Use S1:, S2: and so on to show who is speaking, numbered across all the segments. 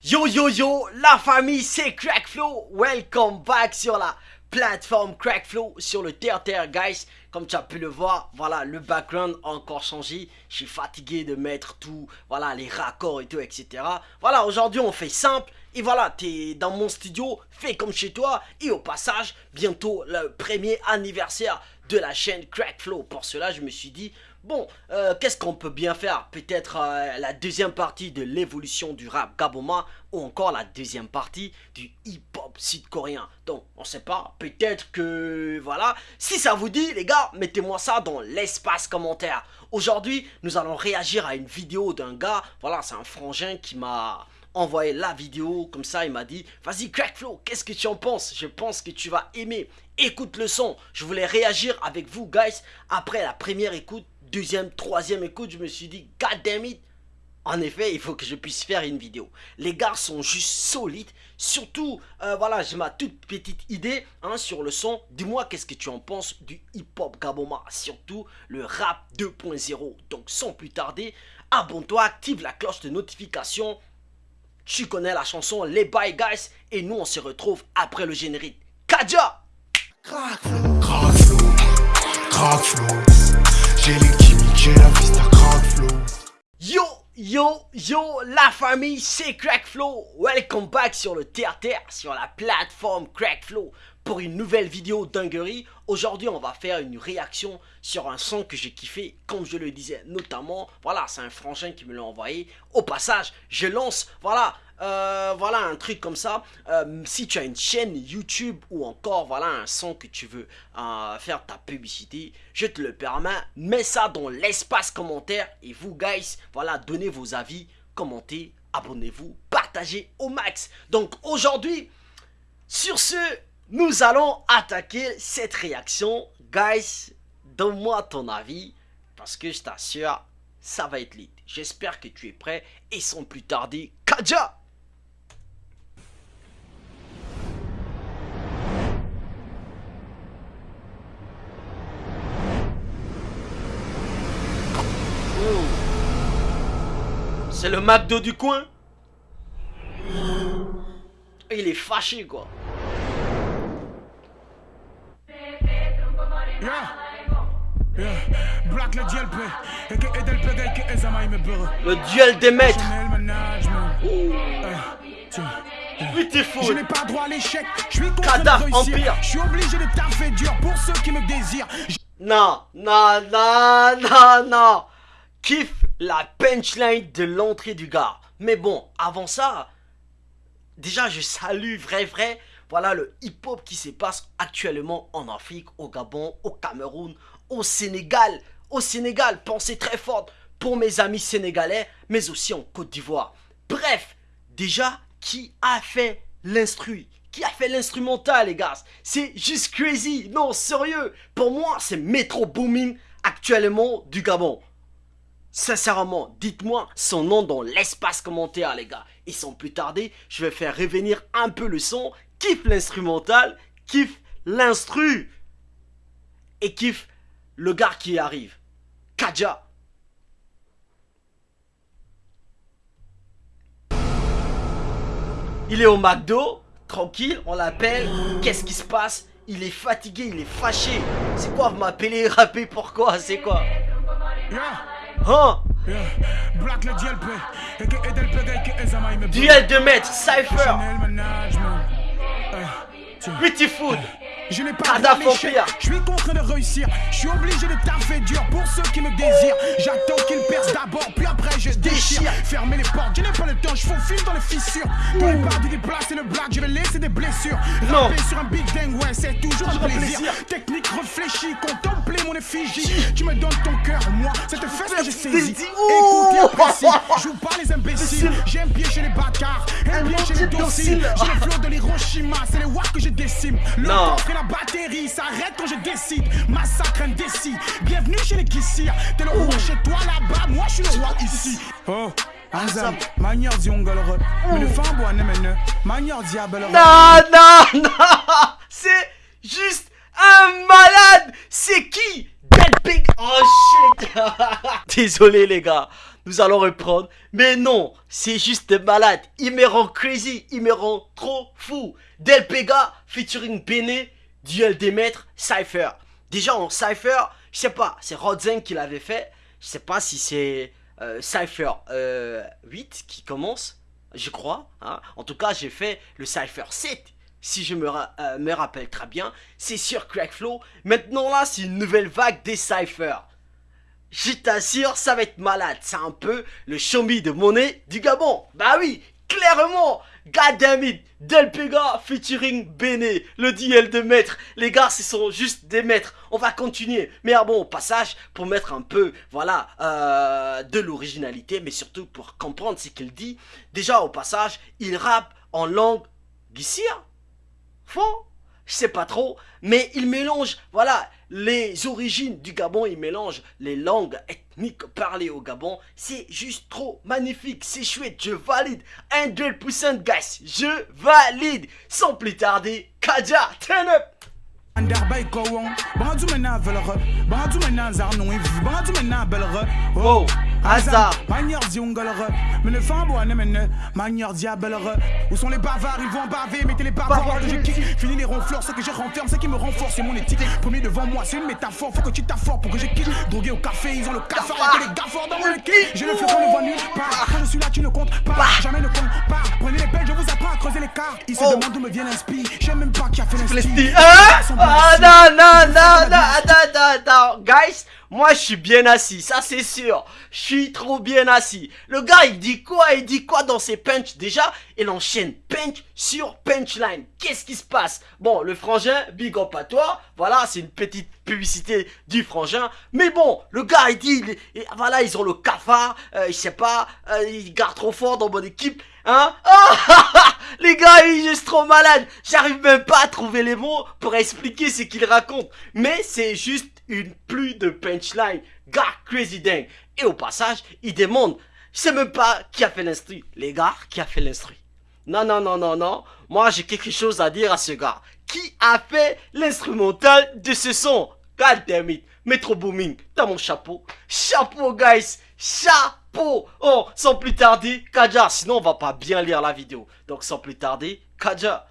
S1: Yo yo yo, la famille c'est Crackflow, welcome back sur la plateforme Crackflow sur le terre terre guys. Comme tu as pu le voir voilà le background encore changé. Je suis fatigué de mettre tout voilà les raccords et tout etc voilà aujourd'hui on fait simple. Et voilà t'es dans mon studio fais comme chez toi. Et au passage bientôt le premier anniversaire de la chaîne Crackflow. Pour cela je me suis dit Bon, euh, qu'est-ce qu'on peut bien faire? Peut-être euh, la deuxième partie de l'évolution du rap Gaboma ou encore la deuxième partie du hip-hop sud-coréen. Donc, on sait pas, peut-être que... Voilà, si ça vous dit, les gars, mettez-moi ça dans l'espace commentaire. Aujourd'hui, nous allons réagir à une vidéo d'un gars, voilà, c'est un frangin qui m'a envoyé la vidéo, comme ça il m'a dit « Vas-y Crackflow, qu'est-ce que tu en penses? Je pense que tu vas aimer. Écoute le son. Je voulais réagir avec vous, guys, après la première écoute deuxième, troisième écoute, je me suis dit, god damn it, en effet, il faut que je puisse faire une vidéo. Les gars sont juste solides. Surtout, euh, voilà, j'ai ma toute petite idée hein, sur le son. Dis-moi qu'est-ce que tu en penses du hip-hop Gaboma. Surtout le rap 2.0. Donc sans plus tarder, abonne-toi, active la cloche de notification. Tu connais la chanson Les Bye Guys. Et nous, on se retrouve après le générique. Kaja Yo, yo, yo, la famille, c'est Crackflow. Welcome back sur le terre-terre, sur la plateforme Crackflow pour une nouvelle vidéo dinguerie. Aujourd'hui, on va faire une réaction sur un son que j'ai kiffé, comme je le disais, notamment, voilà, c'est un frangin qui me l'a envoyé. Au passage, je lance, voilà, euh, voilà un truc comme ça. Euh, si tu as une chaîne YouTube ou encore voilà un son que tu veux euh, faire ta publicité, je te le permets. Mets ça dans l'espace commentaire et vous guys, voilà, donnez vos avis, commentez, abonnez-vous, partagez au max. Donc aujourd'hui, sur ce, nous allons attaquer cette réaction. Guys, donne-moi ton avis parce que je t'assure, ça va être lit. J'espère que tu es prêt et sans plus tarder, Kaja C'est le McDo du coin. Il est fâché quoi. Le duel des maîtres.
S2: Je n'ai pas droit à l'échec, je suis contre Empire. Je suis obligé de taffer dur pour ceux qui me désirent.
S1: Non, non, non, non, non. Kiffe la punchline de l'entrée du gars. Mais bon, avant ça, déjà je salue vrai vrai, voilà le hip-hop qui se passe actuellement en Afrique, au Gabon, au Cameroun, au Sénégal. Au Sénégal, pensez très fort pour mes amis sénégalais, mais aussi en Côte d'Ivoire. Bref, déjà, qui a fait l'instru? Qui a fait l'instrumental, les gars? C'est juste crazy. Non, sérieux. Pour moi, c'est Metro Booming actuellement du Gabon. Sincèrement, dites-moi son nom dans l'espace commentaire, les gars. Et sans plus tarder, je vais faire revenir un peu le son. Kiffe l'instrumental, kiffe l'instru. Et kiffe le gars qui arrive. Kaja. Il est au McDo, tranquille, on l'appelle. Qu'est-ce qui se passe? Il est fatigué, il est fâché. C'est quoi, vous m'appelez rapper pourquoi C'est quoi? Hein Duel de maître, Cypher. Pretty Food
S2: je n'ai pas je suis contraint de réussir. Je suis obligé de taffer dur pour ceux qui me désirent. J'attends qu'ils percent d'abord puis après je déchire. Fermez les portes, je n'ai pas le temps, je file dans les fissures. Dans les pas du déplacer le black, je vais laisser des blessures. Rapper sur un big dang, ouais c'est toujours un plaisir. Technique réfléchie, contempler mon effigie. Tu me donnes ton cœur, moi cette fesse que j'ai saisie. Écoute et apprécie, joue pas les imbéciles. J'ai un pied chez les bâtards, un pied chez les dociles J'ai le flot de l'Hiroshima, c'est les watts que je décime. Le la batterie s'arrête quand je décide. Massacre indécis. Bienvenue chez les Kissirs. T'es le roi chez toi là-bas, moi je suis le roi ici. Oh. Azam, manière dit on galère. Mais le fan boit ne Manière diable.
S1: Non, non, non. C'est juste un malade. C'est qui? Dead Big. Oh shit. Désolé les gars. nous allons reprendre. Mais non, c'est juste malade. Il me rend crazy, il me rend trop fou. Del Pega featuring Bene, duel des maîtres, Cypher. Déjà en Cypher, je sais pas, c'est Rodzen qui l'avait fait. Je sais pas si c'est euh, Cypher 8 euh, qui commence, je crois. Hein. En tout cas, j'ai fait le Cypher 7 si je me, euh, me rappelle très bien, c'est sur Crackflow. Maintenant là, c'est une nouvelle vague des cyphers. Je t'assure, ça va être malade. C'est un peu le chombi de monnaie du Gabon. Bah oui, clairement. Goddammit, Del Pega featuring Bene, le duel de maître. Les gars, ce sont juste des maîtres. On va continuer. Mais ah bon, au passage, pour mettre un peu, voilà, euh, de l'originalité, mais surtout pour comprendre ce qu'il dit. Déjà, au passage, il rappe en langue guissière Faux Je sais pas trop, mais il mélange, voilà, les origines du Gabon, il mélange les langues ethniques parlées au Gabon. C'est juste trop magnifique, c'est chouette, je valide. 100% guys, je valide. Sans plus tarder, Kaja, turn up
S3: Anderbay
S1: hasard.
S3: Manière ziongalre, mais le fin bois mene, manière diabelre. Où sont les bavards, ils vont baver, mettez les bavards de kick. Fini les ronfleurs, ce que je renferme, ce qui me renforce, c'est mon éthique. Premier devant moi, c'est une métaphore, faut que tu t'affortes pour que je quitte. Drogué au café, ils ont le cafard, et les gaffords dans mon équipe. Je le fais quand ne voit nulle part. Quand je suis là, tu ne comptes pas, jamais ne compte pas. Prenez les pelles, je vous apprends à creuser les cartes. Ils se oh. demandent d'où me vient l'inspire. Je même pas qui a fait l'inspire.
S1: Ah non, non, non, non, attends, attends, attends. Guys, moi je suis bien assis, ça c'est sûr. Je suis trop bien assis. Le gars il dit quoi? Il dit quoi dans ses punch Déjà, il enchaîne punch sur punchline. Qu'est-ce qui se passe? Bon, le frangin, big up à toi. Voilà, c'est une petite publicité du frangin. Mais bon, le gars il dit, voilà, ils ont le cafard, euh, je sais pas, euh, ils gardent trop fort dans mon équipe. Hein? Oh, Les gars, il juste trop malade. J'arrive même pas à trouver les mots pour expliquer ce qu'il raconte. Mais c'est juste une pluie de punchline. Gars crazy dingue. Et au passage, il demande, sais même pas qui a fait l'instru. Les gars, qui a fait l'instru Non, non, non, non, non. Moi, j'ai quelque chose à dire à ce gars. Qui a fait l'instrumental de ce son? God. Metro Booming, t'as mon chapeau. Chapeau, guys. Chapeau. Oh, sans plus tarder, Kaja. Sinon, on va pas bien lire la vidéo. Donc, sans plus tarder, Kaja.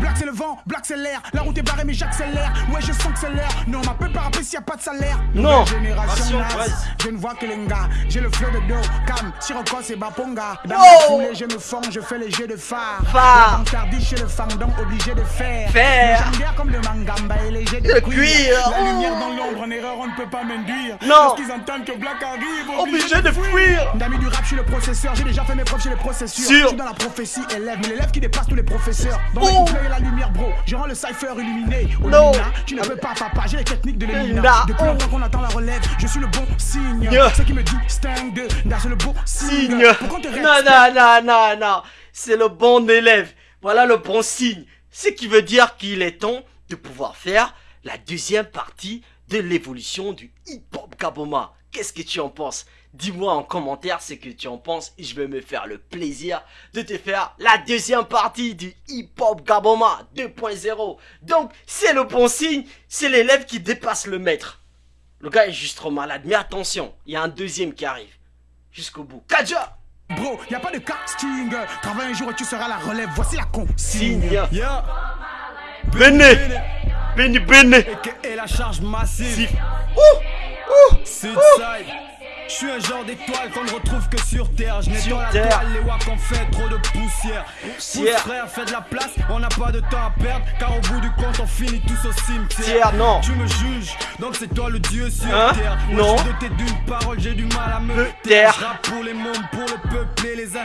S3: Black c'est le vent, black c'est l'air, la route est barrée mais j'accélère, ouais je sens que c'est l'air, non on m'appelle pas rapper s'il y a pas de salaire.
S1: Non.
S3: Génération je ne vois que les gars, j'ai le flow de dos, cam, Sirocco c'est Baponga. Dans oh. foulée je me forme, je fais les jeux de phare.
S1: Phare.
S3: Chez le fandom obligé de faire.
S1: Faire.
S3: J'aime comme le mangamba et les jets de,
S1: cuir,
S3: La lumière dans l'ombre, en erreur on ne peut pas m'induire.
S1: Non.
S3: Qu'ils entendent que Black arrive,
S1: obligé, de fuir.
S3: D'amis du rap, je suis le processeur, j'ai déjà fait mes preuves chez les processeurs Je suis dans la prophétie. Élève, mais l'élève qui dépasse tous les professeurs. Dans oh la lumière, bro. Je rends le cypher illuminé.
S1: non.
S3: tu ne peux pas, papa. J'ai les techniques de l'éliminar. Depuis longtemps qu'on attend la relève, je suis le bon signe. Ce qui me distingue de c'est le bon signe.
S1: non, non, non, non, non. C'est le bon élève. Voilà le bon signe. Ce qui veut dire qu'il est temps de pouvoir faire la deuxième partie de l'évolution du hip-hop Gaboma. Qu'est-ce que tu en penses? Dis-moi en commentaire ce que tu en penses et je vais me faire le plaisir de te faire la deuxième partie du Hip Hop Gaboma 2.0. Donc c'est le bon signe, c'est l'élève qui dépasse le maître. Le gars est juste trop malade, mais attention, il y a un deuxième qui arrive. Jusqu'au bout. Kaja
S3: Bro, y a pas de casting. Travaille un jour et tu seras la relève. Voici la consigne. Yeah.
S1: Bene. Bene, bene.
S3: Et la charge massive.
S1: Ouh. Ouh.
S3: Je suis un genre d'étoile qu'on ne retrouve que sur terre. Je nettoie la toile, les wack en fait trop de poussière. Poussière. frère, fais de la place, on n'a pas de temps à perdre. Car au bout du compte, on finit tous au cimetière.
S1: non.
S3: Tu me juges, donc c'est toi le dieu sur
S1: hein?
S3: terre.
S1: non.
S3: Je suis doté d'une parole, j'ai du mal à me
S1: taire.
S3: Je pour les mômes, pour le peuple et les suis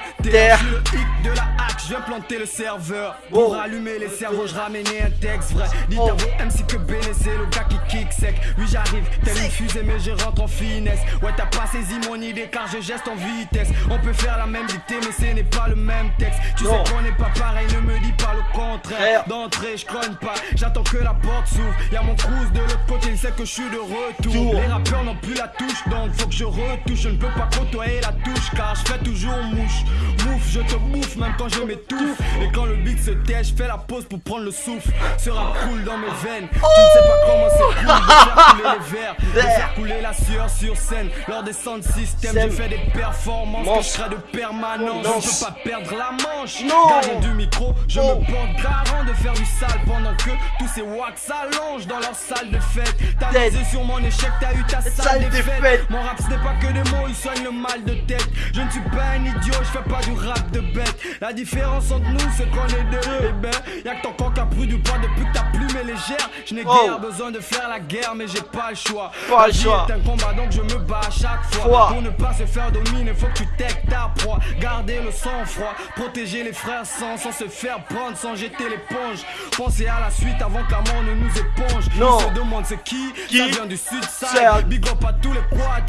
S3: le hic de la hack, je viens planter le serveur. Pour oh. allumer les cerveaux, je ramenais un texte vrai. Dites oh. MC que Béné, c'est le gars qui kick sec. Oui, j'arrive, tel une fusée, mais je rentre en finesse. Ouais, t'as passé saisis mon idée car je geste en vitesse. On peut faire la même dictée, mais ce n'est pas le même texte. Tu sais qu'on n'est pas pareil, ne me dis pas le contraire. D'entrée, je cogne pas, j'attends que la porte s'ouvre. Y'a mon cruise de l'autre côté, il sait que je suis de retour. Les rappeurs n'ont plus la touche, donc faut que je retouche. Je ne peux pas côtoyer la touche car je fais toujours mouche. Mouf, je te bouffe même quand je m'étouffe. Et quand le beat se tait, je fais la pause pour prendre le souffle. Sera cool dans mes veines. Tu ne sais pas comment c'est cool de faire couler les verres, de faire couler la sueur sur scène. Lors des systems, je fais des performances que je serai de permanence. Je peux pas perdre la manche. Gardien du micro, je me porte garant de faire du sale pendant que tous ces wax s'allongent dans leur salle de fête. T'as misé sur mon échec, t'as eu ta salle de fête. Mon rap ce n'est pas que des mots, il soigne le mal de tête. Je ne suis pas un idiot, je fais pas du rap de bête. La différence entre nous, c'est qu'on est deux. Eh ben, y'a que ton corps qui a pris du poids depuis que ta plume est légère. Je n'ai oh. guère besoin de faire la guerre, mais j'ai pas le choix.
S1: Pas le choix.
S3: C'est un combat donc je me bats à chaque fois. Pour ne pas se faire dominer, faut que tu t'aies ta proie. Garder le sang-froid, protéger les frères sans, sans se faire prendre, sans jeter l'éponge. Penser à la suite avant que la mort ne nous éponge.
S1: Non.
S3: se demande c'est qui, qui Ça vient du sud side. Big up à tous les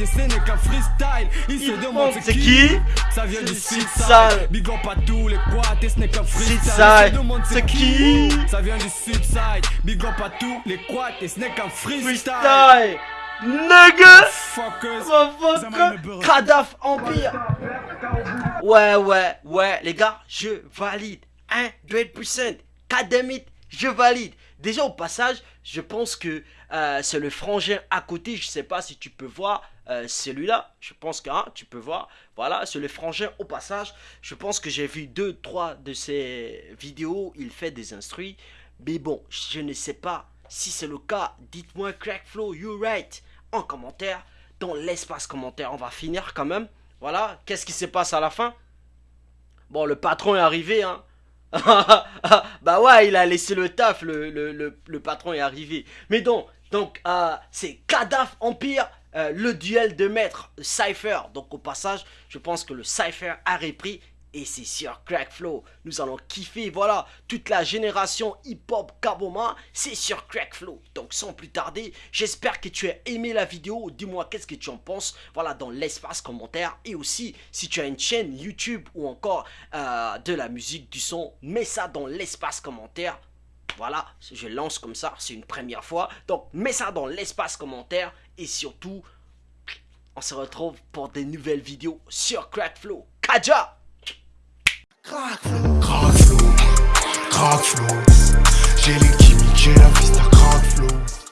S3: et ce n'est qu'un freestyle. Il, se demande c'est qui, Ça vient du sud side. Big up à tous les et ce n'est qu'un freestyle. Il se demande c'est qui, Ça vient du sud side. Big up à tous les quads et ce n'est qu'un freestyle.
S1: Nigga Kadaf Empire Ouais, ouais, ouais, les gars, je valide. 100% Kademit, je valide. Déjà au passage, je pense que euh, c'est le frangin à côté, je sais pas si tu peux voir euh, celui-là, je pense que hein, tu peux voir, voilà, c'est le frangin. Au passage, je pense que j'ai vu deux, trois de ses vidéos, il fait des instruits, mais bon, je ne sais pas si c'est le cas, dites-moi Crackflow, you right en commentaire, dans l'espace commentaire. On va finir quand même. Voilà, qu'est-ce qui se passe à la fin? Bon, le patron est arrivé, hein. bah ouais, il a laissé le taf, le, le, patron est arrivé. Mais donc, donc euh, c'est Kadaf Empire, euh, le duel de maître Cypher. Donc au passage, je pense que le Cypher a repris et c'est sur Crackflow, nous allons kiffer, voilà, toute la génération hip-hop Kaboma, c'est sur Crackflow. Donc sans plus tarder, j'espère que tu as aimé la vidéo, dis-moi qu'est-ce que tu en penses, voilà, dans l'espace commentaire. Et aussi, si tu as une chaîne YouTube ou encore euh, de la musique, du son, mets ça dans l'espace commentaire. Voilà, je lance comme ça, c'est une première fois. Donc mets ça dans l'espace commentaire et surtout, on se retrouve pour des nouvelles vidéos sur Crackflow. Kaja
S4: Crack flow, crack flow, crack flow. J'ai les gimmicks, j'ai la vista crack flow.